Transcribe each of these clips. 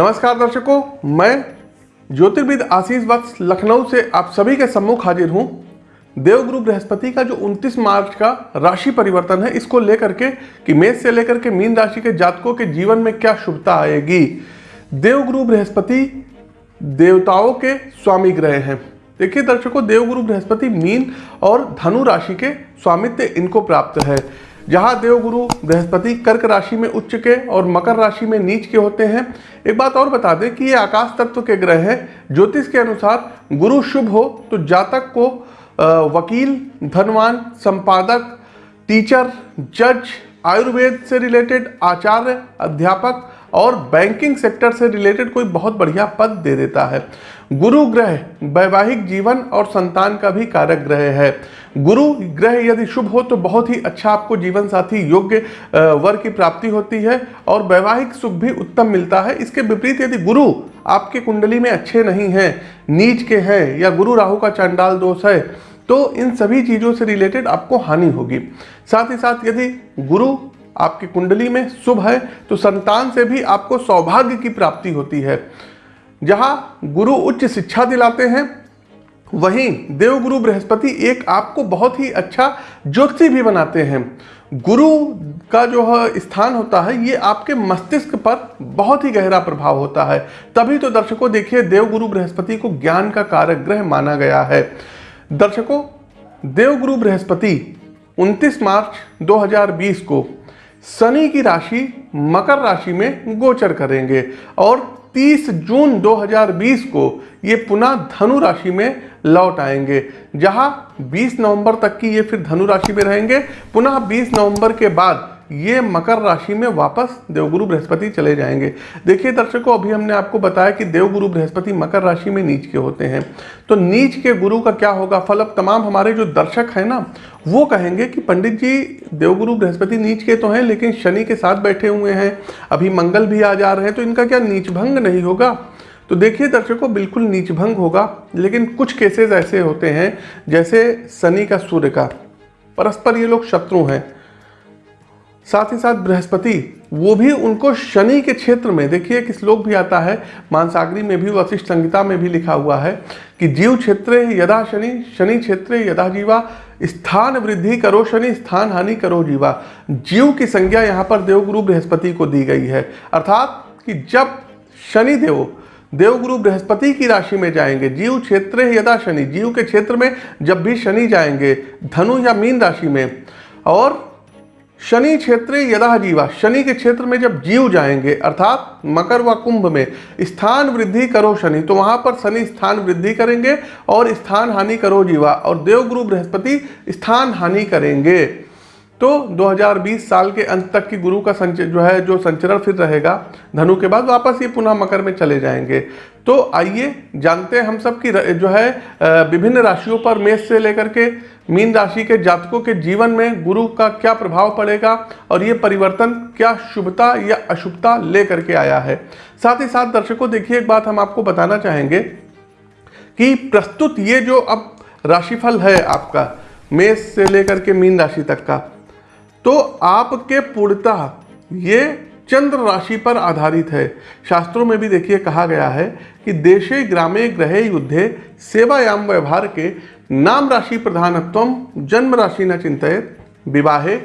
नमस्कार दर्शकों, मैं ज्योतिर्विद आशीष वत्स लखनऊ से आप सभी के सम्मुख हाजिर हूँ। देवगुरु बृहस्पति का जो 29 मार्च का राशि परिवर्तन है, इसको लेकर के कि मेष से लेकर के मीन राशि के जातकों के जीवन में क्या शुभता आएगी? देवगुरु बृहस्पति देवताओं के स्वामी ग्रह हैं। देखिए दर्शकों देवगुरु बृहस्पति मीन और धनु राशि के स्वामित्व इनको प्राप्त है। जहाँ देवगुरु बृहस्पति कर्क राशि में उच्च के और मकर राशि में नीच के होते हैं। एक बात और बता दें कि ये आकाश तत्व के ग्रह हैं। ज्योतिष के अनुसार गुरु शुभ हो तो जातक को वकील, धनवान, संपादक, टीचर, जज, आयुर्वेद से रिलेटेड आचार्य, अध्यापक और बैंकिंग सेक्टर से रिलेटेड कोई बहुत बढ़िया पद दे देता है। गुरु ग्रह, वैवाहिक जीवन और संतान का भी कारक ग्रह है। गुरु ग्रह यदि शुभ हो तो बहुत ही अच्छा आपको जीवन साथी योग्य वर की प्राप्ति होती है और वैवाहिक सुख भी उत्तम मिलता है। इसके विपरीत यदि गुरु आपके कुंडली में अच्छे नहीं हैं, नीच के हैं या गुरु राहु का चांडाल दोष है तो इन सभी चीज़ों से रिलेटेड आपको हानि होगी। साथ ही साथ यदि गुरु आपकी कुंडली में शुभ है तो संतान से भी आपको सौभाग्य की प्राप्ति होती है। जहाँ गुरु उच्च शिक्षा दिलाते हैं वहीं देवगुरु बृहस्पति एक आपको बहुत ही अच्छा ज्योति भी बनाते हैं। गुरु का जो स्थान होता है, ये आपके मस्तिष्क पर बहुत ही गहरा प्रभाव होता है। तभी तो दर्शकों देखिए, देवगुरु बृहस्पति को ज्ञान का कारक ग्रह माना गया है। दर्शकों, देवगुरु बृहस्पति 29 मार्च 2020 को शनि की राशि, मकर राशि में गोचर करेंगे और 30 जून 2020 को ये पुनः धनु राशि में लौट आएँगे। जहाँ 20 नवंबर तक की ये फिर धनु राशि में रहेंगे। पुनः 20 नवंबर के बाद ये मकर राशि में वापस देवगुरु बृहस्पति चले जाएँगे। देखिए दर्शकों, अभी हमने आपको बताया कि देवगुरु बृहस्पति मकर राशि में नीच के होते हैं। तो नीच के गुरु का क्या होगा? फल अब तमाम हमारे जो दर्शक हैं ना, वो कहेंगे कि पंडित जी, देवगुरु बृहस्पति नीच के तो हैं, लेकिन शनि के साथ बैठे हुए हैं। अभी मंगल भी आ जा रहे हैं तो इनका क्या नीच भंग नहीं होगा? तो देखिए दर्शकों, बिल्कुल नीच भंग होगा, लेकिन कुछ केसेस ऐसे होते हैं, जैसे शनि का सूर्य का। परस्पर ये लोग शत्रु हैं। साथ ही साथ बृहस्पति, वो भी उनको शनि के क्षेत्र में, देखिए एक श्लोक भी आता है, मानसागरी में भी, वशिष्ठ संहिता में भी लिखा हुआ है कि जीव क्षेत्र यदा शनि शनि क्षेत्र यदा जीवा, स्थान वृद्धि करो शनि, स्थान हानि करो जीवा। जीव की संज्ञा यहाँ पर देवगुरु बृहस्पति को दी गई है। अर्थात कि जब शनि देव, देवगुरु बृहस्पति की राशि में जाएँगे, जीव क्षेत्र यदा शनि, जीव के क्षेत्र में जब भी शनि जाएँगे, धनु या मीन राशि में, और शनि क्षेत्र यदा जीवा, शनि के क्षेत्र में जब जीव जाएँगे, अर्थात मकर व कुंभ में, स्थान वृद्धि करो शनि तो वहाँ पर शनि स्थान वृद्धि करेंगे और स्थान हानि करो जीवा, और देवगुरु बृहस्पति स्थान हानि करेंगे। तो 2020 साल के अंत तक की गुरु का संच जो है, जो संचरण फिर रहेगा, धनु के बाद वापस ये पुनः मकर में चले जाएँगे। तो आइए जानते हैं हम सब की जो है विभिन्न राशियों पर मेष से लेकर के मीन राशि के जातकों के जीवन में गुरु का क्या प्रभाव पड़ेगा और ये परिवर्तन क्या शुभता या अशुभता लेकर के आया है। साथ ही साथ दर्शकों, देखिए एक बात हम आपको बताना चाहेंगे कि प्रस्तुत ये जो अब राशिफल है आपका, मेष से लेकर के मीन राशि तक का तो आपके पूर्णतः, ये चंद्र राशि पर आधारित है। शास्त्रों में भी देखिए, कहा गया है कि देशे, ग्रामे, ग्रहे, युद्धे, सेवायाम, व्यवहार के नाम राशि प्रधानत्व जन्म राशि न चिंतित, विवाहे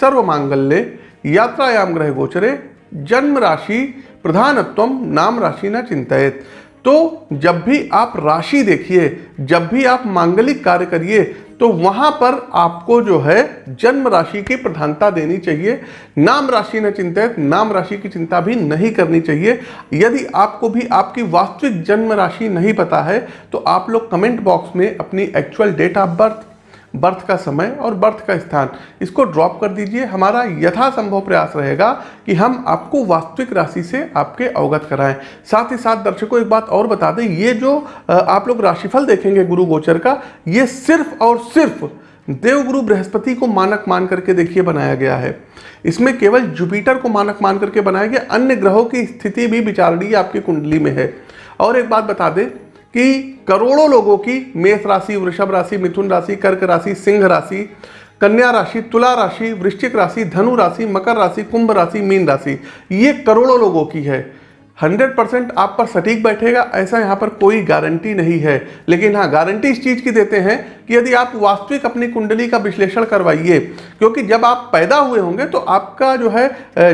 सर्व मांगल्य यात्रायाम, ग्रह गोचरे, जन्म राशि प्रधानत्व नाम राशि न चिंतित। तो जब भी आप राशि देखिए, जब भी आप मांगलिक कार्य करिए तो वहाँ पर आपको जो है जन्म राशि की प्रधानता देनी चाहिए। नाम राशि न चिंतित, नाम राशि की चिंता भी नहीं करनी चाहिए। यदि आपको भी आपकी वास्तविक जन्म राशि नहीं पता है तो आप लोग कमेंट बॉक्स में अपनी actual date of birth birth का समय और बर्थ का स्थान। इसको ड्रॉप कर दीजिए। हमारा यथासंभव प्रयास रहेगा कि हम आपको वास्तविक राशि से आपके अवगत कराएँ। साथ ही साथ दर्शकों, एक बात और बता दें, ये जो आप लोग राशिफल देखेंगे गुरु गोचर का, ये सिर्फ़ और सिर्फ़ देवगुरु बृहस्पति को मानक मान करके देखिए बनाया गया है। इसमें केवल जुपिटर को मानक मान करके बनाया गया। अन्य ग्रहों की स्थिति भी विचारणीय आपकी कुंडली में है। और एक बात बता दें कि करोड़ों लोगों की मेष राशि, वृषभ राशि, मिथुन राशि, कर्क राशि, सिंह राशि, कन्या राशि, तुला राशि, वृश्चिक राशि, धनु राशि, मकर राशि, कुंभ राशि, मीन राशि, ये करोड़ों लोगों की है। हंड्रेड परसेंट आप पर सटीक बैठेगा, ऐसा यहाँ पर कोई गारंटी नहीं है। लेकिन हाँ गारंटी इस चीज़ की देते हैं कि यदि आप वास्तविक अपनी कुंडली का विश्लेषण करवाइए, क्योंकि जब आप पैदा हुए होंगे तो आपका जो है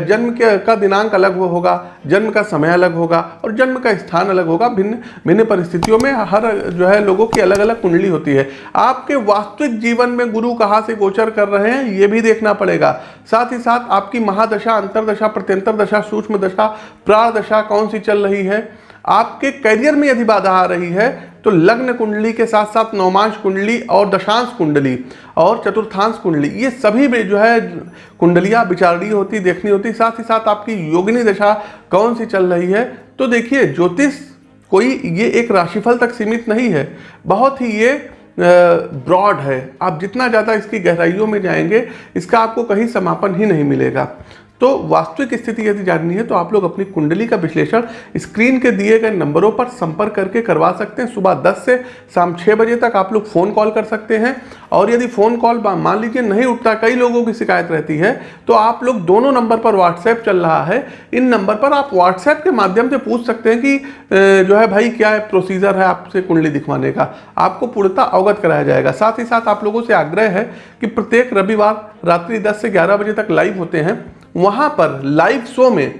जन्म के, का दिनांक अलग होगा, जन्म का समय अलग होगा और जन्म का स्थान अलग होगा। भिन्न भिन्न परिस्थितियों में हर जो है लोगों की अलग अलग कुंडली होती है। आपके वास्तविक जीवन में गुरु कहाँ से गोचर कर रहे हैं, ये भी देखना पड़ेगा। साथ ही साथ आपकी महादशा, अंतरदशा प्रत्यंतर दशा सूक्ष्म दशा प्राण दशा कौन सी चल रही है? आपके करियर में यदि बाधा आ रही है तो लग्न कुंडली के साथ साथ नौमांश कुंडली और दशांश कुंडली और चतुर्थांश कुंडली, ये सभी में जो है कुंडलियाँ विचारणीय होती, देखनी होती, साथ ही साथ आपकी योगिनी दशा कौन सी चल रही है? तो देखिए, ज्योतिष कोई ये एक राशिफल तक सीमित नहीं है, बहुत ही ये ब्रॉड है। आप जितना ज़्यादा इसकी गहराइयों में जाएँगे, इसका आपको कहीं समापन ही नहीं मिलेगा। तो वास्तविक स्थिति यदि जाननी है तो आप लोग अपनी कुंडली का विश्लेषण स्क्रीन के दिए गए नंबरों पर संपर्क करके करवा सकते हैं। सुबह 10 से शाम 6 बजे तक आप लोग फ़ोन कॉल कर सकते हैं। और यदि फ़ोन कॉल मान लीजिए नहीं उठता, कई लोगों की शिकायत रहती है तो आप लोग दोनों नंबर पर व्हाट्सएप चल रहा है। इन नंबर पर आप व्हाट्सएप के माध्यम से पूछ सकते हैं कि जो है भाई क्या है प्रोसीजर है आपसे कुंडली दिखवाने का। आपको पूर्णता अवगत कराया जाएगा। साथ ही साथ आप लोगों से आग्रह है कि प्रत्येक रविवार रात्रि दस से ग्यारह बजे तक लाइव होते हैं। वहाँ पर लाइव शो में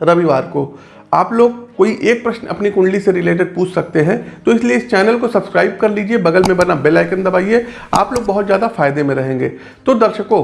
रविवार को आप लोग कोई एक प्रश्न अपनी कुंडली से रिलेटेड पूछ सकते हैं तो इसलिए इस चैनल को सब्सक्राइब कर लीजिए, बगल में बना बेल आइकन दबाइए, आप लोग बहुत ज़्यादा फ़ायदे में रहेंगे। तो दर्शकों,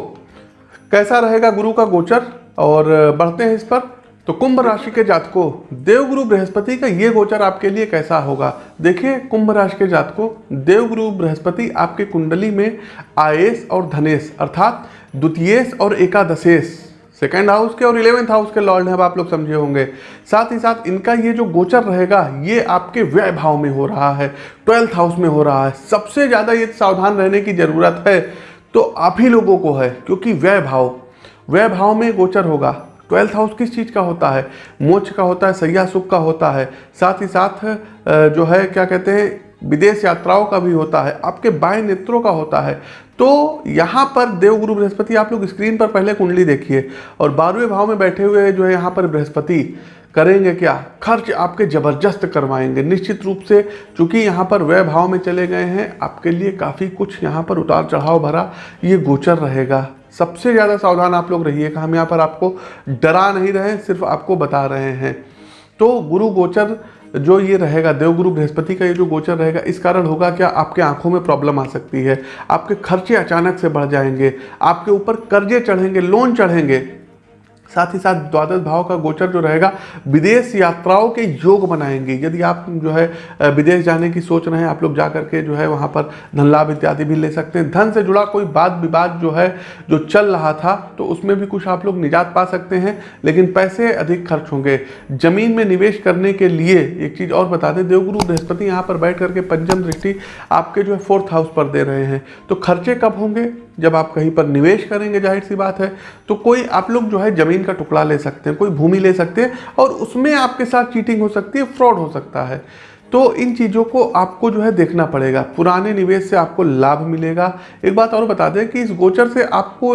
कैसा रहेगा गुरु का गोचर? और, बढ़ते हैं इस पर। तो कुंभ राशि के जातकों, देवगुरु बृहस्पति का ये गोचर आपके लिए कैसा होगा? देखिए, कुंभ राशि के जातकों, देवगुरु बृहस्पति आपके कुंडली में आयेश और धनेश, अर्थात द्वितीयेश और एकादशेश। सेकेंड हाउस के और इलेवेंथ हाउस के लॉर्ड हैं आप लोग समझे होंगे। साथ ही साथ इनका ये जो गोचर रहेगा, ये आपके व्यय भाव में हो रहा है, ट्वेल्थ हाउस में हो रहा है। सबसे ज़्यादा ये सावधान रहने की ज़रूरत है तो आप ही लोगों को है, क्योंकि व्यय भाव। व्यय भाव में गोचर होगा। ट्वेल्थ हाउस किस चीज़ का होता है? मोक्ष का होता है, सैया सुख का होता है। साथ ही साथ जो है, क्या कहते हैं, विदेश यात्राओं का भी होता है। आपके बाएँ नेत्रों का होता है। तो यहाँ पर देवगुरु बृहस्पति, आप लोग स्क्रीन पर पहले कुंडली देखिए और बारहवें भाव में बैठे हुए जो है यहाँ पर बृहस्पति करेंगे क्या? खर्च आपके ज़बरदस्त करवाएँगे। निश्चित रूप से चूँकि यहाँ पर व्यय भाव में चले गए हैं, आपके लिए काफ़ी कुछ यहाँ पर उतार चढ़ाव भरा ये गोचर रहेगा। सबसे ज़्यादा सावधान आप लोग रहिएगा हम यहाँ पर आपको डरा नहीं रहे, सिर्फ़ आपको बता रहे हैं। तो गुरु गोचर जो ये रहेगा, देवगुरु बृहस्पति का ये जो गोचर रहेगा, इस कारण होगा क्या? आपके आँखों में प्रॉब्लम आ सकती है। आपके खर्चे अचानक से बढ़ जाएँगे। आपके ऊपर कर्जे चढ़ेंगे लोन चढ़ेंगे। साथ ही साथ द्वादश भाव का गोचर जो रहेगा, विदेश यात्राओं के योग बनाएँगे यदि आप जो है विदेश जाने की सोच रहे हैं, आप लोग जा करके जो है, वहाँ पर धन लाभ इत्यादि भी ले सकते हैं। धन से जुड़ा कोई बात विवाद जो है, जो चल रहा था तो उसमें भी कुछ आप लोग निजात पा सकते हैं, लेकिन पैसे अधिक खर्च होंगे। ज़मीन में निवेश करने के लिए एक चीज़ और बता दें, देवगुरु बृहस्पति यहाँ पर बैठ करके पंचम दृष्टि आपके जो है फोर्थ हाउस पर दे रहे हैं। तो खर्चे कब होंगे? जब आप कहीं पर निवेश करेंगे, ज़ाहिर सी बात है तो कोई आप लोग जो है, ज़मीन का टुकड़ा ले सकते हैं, कोई भूमि ले सकते हैं और उसमें आपके साथ चीटिंग हो सकती है फ्रॉड हो सकता है। तो इन चीज़ों को आपको जो है देखना पड़ेगा। पुराने निवेश से आपको लाभ मिलेगा। एक बात और बता दें कि इस गोचर से आपको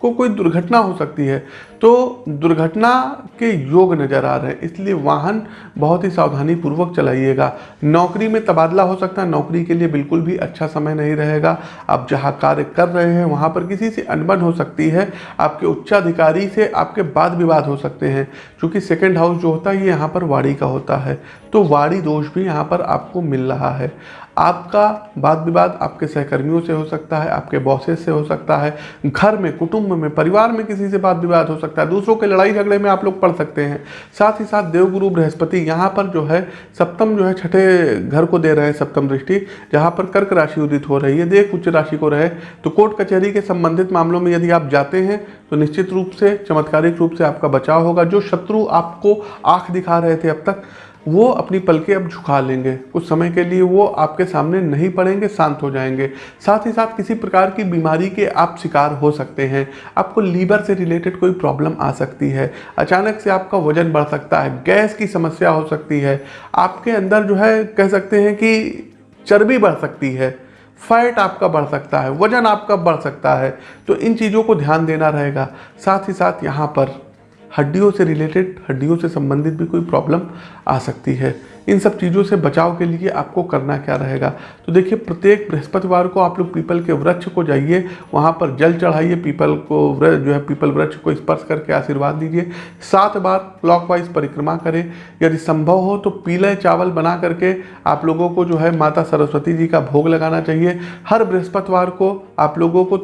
को कोई दुर्घटना हो सकती है। तो दुर्घटना के योग नज़र आ रहे हैं, इसलिए वाहन बहुत ही सावधानी पूर्वक चलाइएगा। नौकरी में तबादला हो सकता है, नौकरी के लिए बिल्कुल भी अच्छा समय नहीं रहेगा। आप जहाँ कार्य कर रहे हैं, वहाँ पर किसी से अनबन हो सकती है, आपके उच्चाधिकारी से आपके वाद विवाद हो सकते हैं, क्योंकि सेकेंड हाउस जो होता है, ये यहाँ पर वाड़ी का होता है। तो वाड़ी दोष भी यहाँ पर आपको मिल रहा है। आपका वाद विवाद आपके सहकर्मियों से हो सकता है, आपके बॉसेस से हो सकता है, घर में, कुटुंब में, परिवार में किसी से वाद विवाद हो सकता है, दूसरों के लड़ाई झगड़े में आप लोग पढ़ सकते हैं। साथ ही साथ देवगुरु बृहस्पति यहाँ पर जो है, सप्तम जो है, छठे घर को दे रहे हैं सप्तम दृष्टि, जहाँ पर कर्क राशि उदित हो रही है देख उच्च राशि को रहे तो कोर्ट कचहरी के संबंधित मामलों में यदि आप जाते हैं तो निश्चित रूप से, चमत्कारिक रूप से आपका बचाव होगा, जो शत्रु आपको आँख दिखा रहे थे अब तक। वो अपनी पलकें अब झुका लेंगे। कुछ समय के लिए वो आपके सामने नहीं पड़ेंगे, शांत हो जाएँगे। साथ ही साथ किसी प्रकार की बीमारी के आप शिकार हो सकते हैं। आपको लीवर से रिलेटेड कोई प्रॉब्लम आ सकती है। अचानक से आपका वज़न बढ़ सकता है, गैस की समस्या हो सकती है। आपके अंदर जो है, कह सकते हैं कि चर्बी बढ़ सकती है, फैट आपका बढ़ सकता है, वज़न आपका बढ़ सकता है। तो इन चीज़ों को ध्यान देना रहेगा। साथ ही साथ यहाँ पर हड्डियों से रिलेटेड हड्डियों से संबंधित भी कोई प्रॉब्लम आ सकती है। इन सब चीज़ों से बचाव के लिए आपको करना क्या रहेगा? तो देखिए, प्रत्येक बृहस्पतिवार को आप लोग पीपल के वृक्ष को जाइए, वहाँ पर जल चढ़ाइए पीपल को जो है पीपल वृक्ष को स्पर्श करके आशीर्वाद दीजिए। सात बार क्लॉकवाइज परिक्रमा करें। यदि संभव हो तो पीले चावल बना करके आप लोगों को जो है माता सरस्वती जी का भोग लगाना चाहिए। हर बृहस्पतिवार को आप लोगों को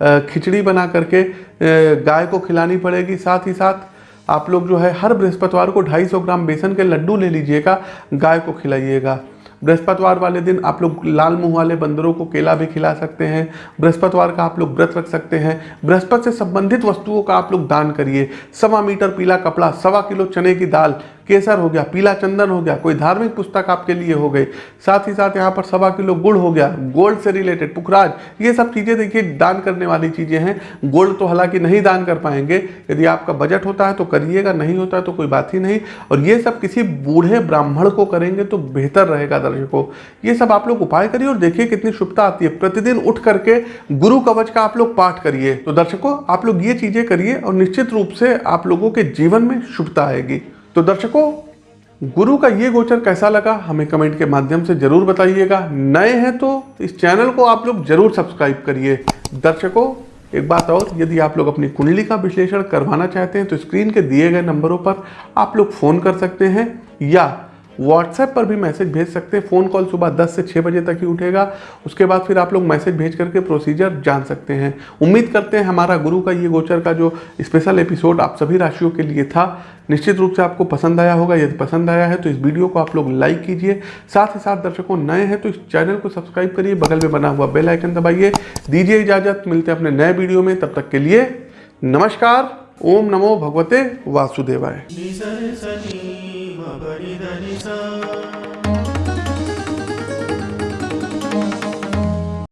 खिचड़ी बना करके गाय को खिलानी पड़ेगी साथ ही साथ। आप लोग जो है हर बृहस्पतिवार को 250 ग्राम बेसन के लड्डू ले लीजिएगा, गाय को खिलाइएगा। बृहस्पतिवार वाले दिन आप लोग लाल मुँह वाले बंदरों को केला भी खिला सकते हैं। बृहस्पतिवार का आप लोग व्रत रख सकते हैं। बृहस्पति से संबंधित वस्तुओं का आप लोग दान करिए। सवा मीटर पीला कपड़ा, सवा किलो चने की दाल केसर हो गया, पीला चंदन हो गया, कोई धार्मिक पुस्तक आपके लिए हो गई, साथ ही साथ यहाँ पर सवा किलो गुड़ हो गया, गोल्ड से रिलेटेड, पुखराज, ये सब चीज़ें देखिए, दान करने वाली चीज़ें हैं, गोल्ड तो हालाँकि नहीं दान कर पाएँगे, यदि आपका बजट होता है तो करिएगा, नहीं होता है तो कोई बात ही नहीं, और ये सब किसी बूढ़े ब्राह्मण को करेंगे तो बेहतर रहेगा दर्शकों, ये सब आप लोग उपाय करिए और देखिए कितनी शुभता आती है, प्रतिदिन उठ करके गुरु कवच का आप लोग पाठ करिए तो दर्शकों, आप लोग ये चीज़ें करिए और निश्चित रूप से आप लोगों के जीवन में शुभता आएगी। तो दर्शकों, गुरु का ये गोचर कैसा लगा, हमें कमेंट के माध्यम से ज़रूर बताइएगा। नए हैं तो इस चैनल को आप लोग ज़रूर सब्सक्राइब करिए। दर्शकों, एक बात और, यदि आप लोग अपनी कुंडली का विश्लेषण करवाना चाहते हैं तो स्क्रीन के दिए गए नंबरों पर आप लोग फ़ोन कर सकते हैं, या व्हाट्सएप पर भी मैसेज भेज सकते हैं। फ़ोन कॉल सुबह 10 से 6 बजे तक ही उठेगा। उसके बाद फिर आप लोग मैसेज भेज करके प्रोसीजर जान सकते हैं। उम्मीद करते हैं हमारा गुरु का, ये गोचर का जो स्पेशल एपिसोड आप सभी राशियों के लिए था, निश्चित रूप से आपको पसंद आया होगा। यदि पसंद आया है तो इस वीडियो को आप लोग लाइक कीजिए। साथ ही साथ दर्शकों नए हैं तो इस चैनल को सब्सक्राइब करिए। बगल में बना हुआ बेल आइकन दबाइए। दीजिए इजाज़त। मिलते हैं अपने नए वीडियो में। तब तक के लिए नमस्कार। ओम नमो भगवते वासुदेवाय। नि